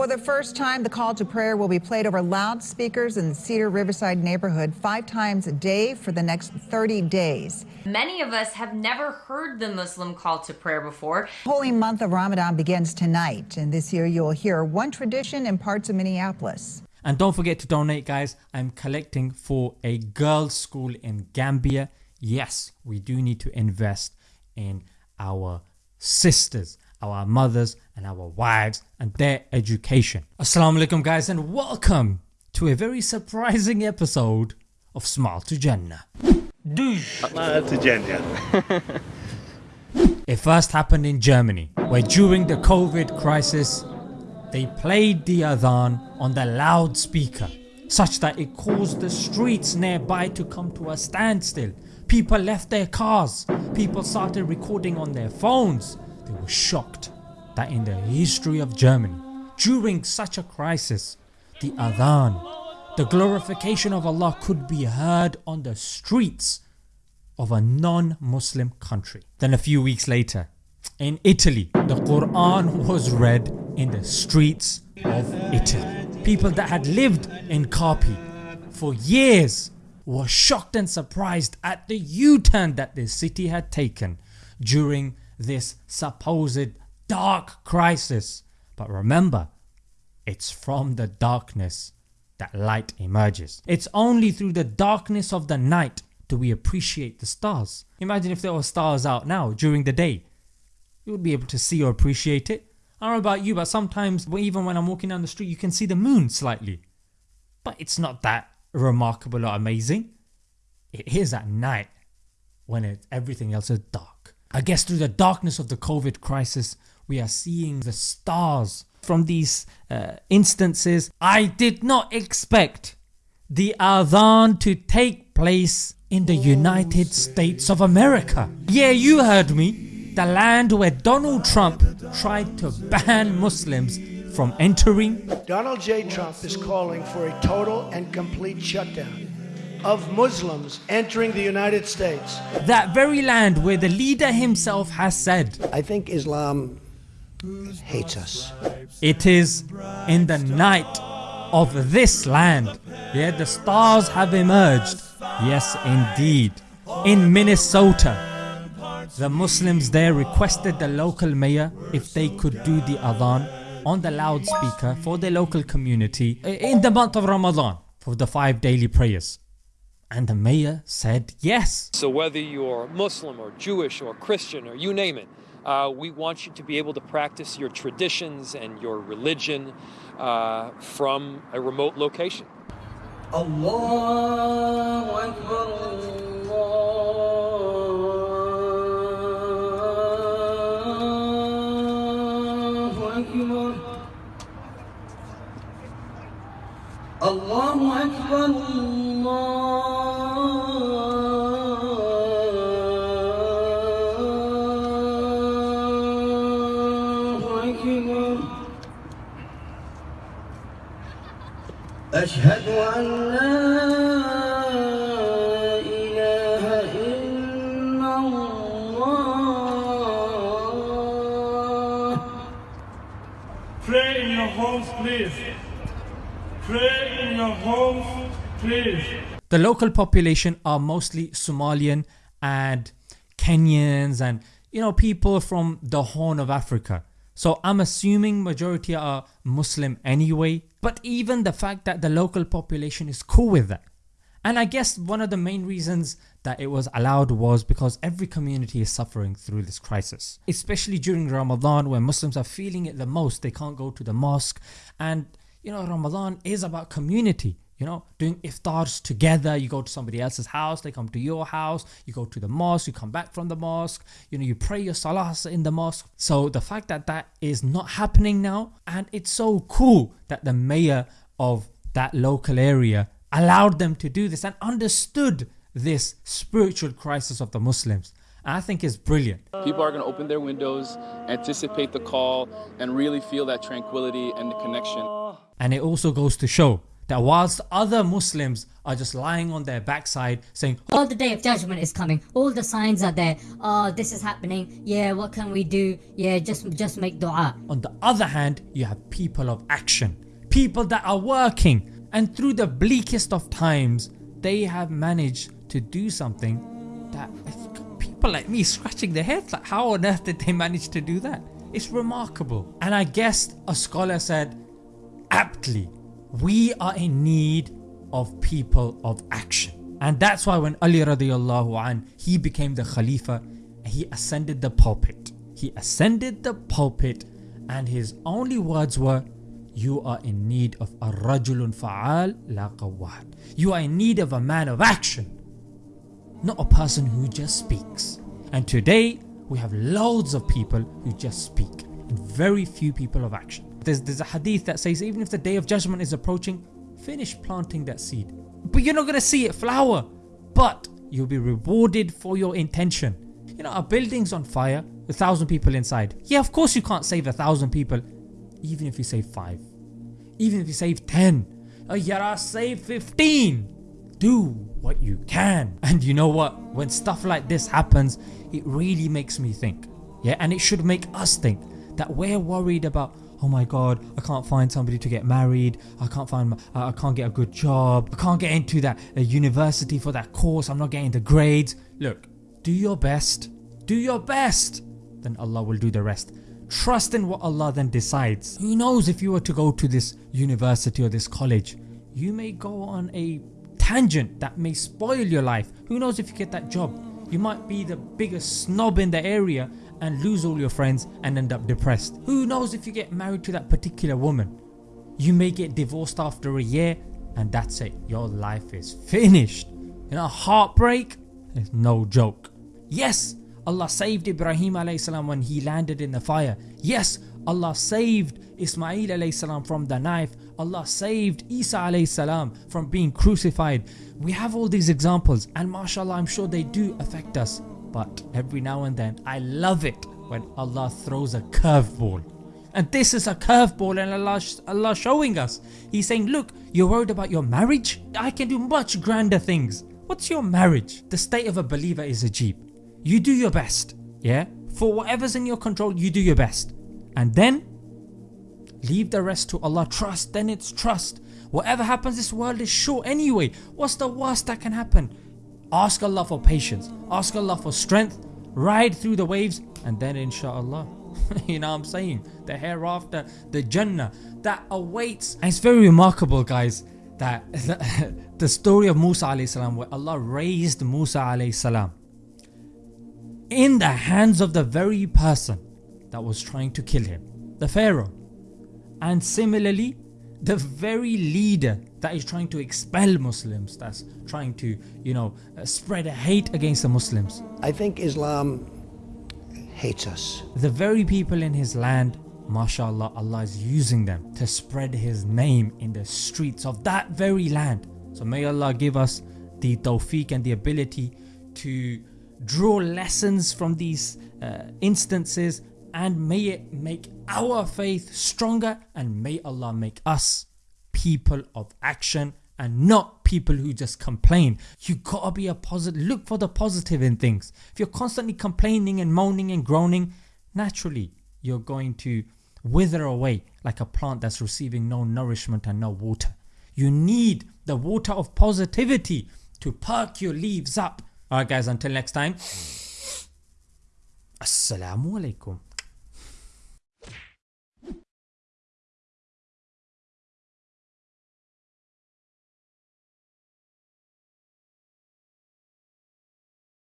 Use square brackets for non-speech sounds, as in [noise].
For the first time, the call to prayer will be played over loudspeakers in the Cedar Riverside neighborhood five times a day for the next 30 days. Many of us have never heard the Muslim call to prayer before. Holy month of Ramadan begins tonight, and this year you'll hear one tradition in parts of Minneapolis. And don't forget to donate guys, I'm collecting for a girls school in Gambia. Yes, we do need to invest in our sisters, our mothers and our wives and their education. Assalamu alaikum guys and welcome to a very surprising episode of Smile to Jannah. Smile to Jannah. [laughs] It first happened in Germany where during the COVID crisis they played the adhan on the loudspeaker such that it caused the streets nearby to come to a standstill. People left their cars, people started recording on their phones. They were shocked that in the history of Germany during such a crisis the adhan, the glorification of Allah could be heard on the streets of a non-Muslim country. Then a few weeks later in Italy the Quran was read in the streets of Italy. People that had lived in Carpi for years were shocked and surprised at the U-turn that the city had taken during this supposed dark crisis. But remember it's from the darkness that light emerges. It's only through the darkness of the night do we appreciate the stars. Imagine if there were stars out now during the day. You would be able to see or appreciate it. I don't know about you but sometimes even when I'm walking down the street you can see the moon slightly. But it's not that remarkable or amazing. It is at night when it, everything else is dark. I guess through the darkness of the COVID crisis we are seeing the stars from these uh, instances. I did not expect the adhan to take place in the United States of America. Yeah you heard me the land where Donald Trump tried to ban Muslims from entering. Donald J Trump is calling for a total and complete shutdown of Muslims entering the United States. That very land where the leader himself has said, I think Islam hates us. It is in the night of this land, yeah the stars have emerged, yes indeed, in Minnesota the Muslims there requested the local mayor if they could do the adhan on the loudspeaker for the local community in the month of Ramadan for the 5 daily prayers and the mayor said yes. So whether you're Muslim or Jewish or Christian or you name it, uh, we want you to be able to practice your traditions and your religion uh, from a remote location. Akbar, Allahu Akbar. أشهد أن لا إله إلا الله Pray in your homes please. Pray in your homes please. The local population are mostly Somalian and Kenyans and you know people from the Horn of Africa. So I'm assuming majority are Muslim anyway but even the fact that the local population is cool with that. And I guess one of the main reasons that it was allowed was because every community is suffering through this crisis. Especially during Ramadan when Muslims are feeling it the most, they can't go to the mosque and you know Ramadan is about community you know doing iftars together. You go to somebody else's house they come to your house. You go to the mosque you come back from the mosque. You know you pray your salahs in the mosque. So the fact that that is not happening now and it's so cool that the mayor of that local area allowed them to do this and understood this spiritual crisis of the Muslims. I think is brilliant. People are going to open their windows, anticipate the call, and really feel that tranquility and the connection. And it also goes to show that whilst other Muslims are just lying on their backside saying Oh the day of judgment is coming. All the signs are there. Oh this is happening. Yeah what can we do? Yeah just just make dua. On the other hand you have people of action. People that are working. And through the bleakest of times they have managed to do something that people like me scratching their heads like how on earth did they manage to do that? It's remarkable. And I guess a scholar said aptly we are in need of people of action. And that's why when Ali radiallahu an he became the Khalifa he ascended the pulpit. He ascended the pulpit and his only words were you are in need of a rajulun fa'al la qawwad. You are in need of a man of action not a person who just speaks. And today we have loads of people who just speak and very few people of action there's, there's a hadith that says even if the day of judgment is approaching, finish planting that seed. But you're not going to see it flower. But you'll be rewarded for your intention. You know a building's on fire, a thousand people inside. Yeah of course you can't save a thousand people even if you save 5. Even if you save 10. Oh yara save 15. Do what you can. And you know what? When stuff like this happens it really makes me think. Yeah and it should make us think that we're worried about oh my god I can't find somebody to get married. I can't find I can't get a good job. I can't get into that uh, university for that course. I'm not getting the grades. Look do your best. Do your best. Then Allah will do the rest. Trust in what Allah then decides. Who knows if you were to go to this university or this college you may go on a tangent that may spoil your life. Who knows if you get that job you might be the biggest snob in the area and lose all your friends and end up depressed. Who knows if you get married to that particular woman. You may get divorced after a year and that's it. Your life is finished. You know heartbreak is no joke. Yes Allah saved Ibrahim salam when he landed in the fire. Yes Allah saved Ismail salam from the knife. Allah saved Isa salam from being crucified. We have all these examples and mashallah I'm sure they do affect us but every now and then I love it when Allah throws a curveball. And this is a curveball and Allah, Allah showing us. He's saying look you're worried about your marriage? I can do much grander things. What's your marriage? The state of a believer is ajib. You do your best. Yeah? For whatever's in your control you do your best. And then leave the rest to Allah. Trust then it's trust. Whatever happens this world is short anyway. What's the worst that can happen? Ask Allah for patience, ask Allah for strength, ride through the waves and then inshallah [laughs] you know what I'm saying the hereafter the Jannah that awaits and it's very remarkable guys that [laughs] the story of Musa salam where Allah raised Musa salam in the hands of the very person that was trying to kill him the Pharaoh and similarly the very leader that is trying to expel Muslims, that's trying to you know uh, spread hate against the Muslims. I think Islam hates us. The very people in his land mashallah Allah is using them to spread his name in the streets of that very land. So may Allah give us the tawfiq and the ability to draw lessons from these uh, instances and may it make our faith stronger and may Allah make us people of action and not people who just complain. You gotta be a positive, look for the positive in things. If you're constantly complaining and moaning and groaning, naturally you're going to wither away like a plant that's receiving no nourishment and no water. You need the water of positivity to perk your leaves up. Alright guys until next time. Assalamu alaikum.